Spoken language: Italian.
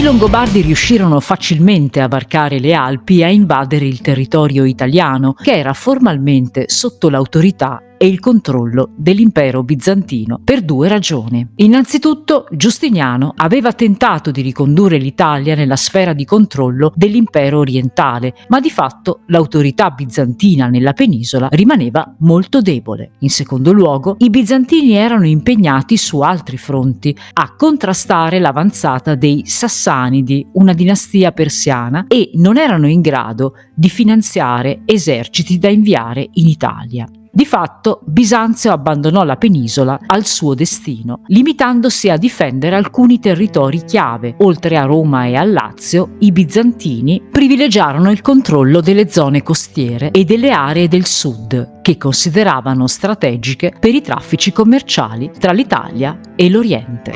Longobardi riuscirono facilmente a varcare le Alpi e a invadere il territorio italiano, che era formalmente sotto l'autorità e il controllo dell'impero bizantino per due ragioni. Innanzitutto Giustiniano aveva tentato di ricondurre l'Italia nella sfera di controllo dell'impero orientale, ma di fatto l'autorità bizantina nella penisola rimaneva molto debole. In secondo luogo, i bizantini erano impegnati su altri fronti a contrastare l'avanzata dei Sassanidi, una dinastia persiana, e non erano in grado di finanziare eserciti da inviare in Italia. Di fatto Bisanzio abbandonò la penisola al suo destino, limitandosi a difendere alcuni territori chiave. Oltre a Roma e al Lazio, i bizantini privilegiarono il controllo delle zone costiere e delle aree del sud, che consideravano strategiche per i traffici commerciali tra l'Italia e l'Oriente.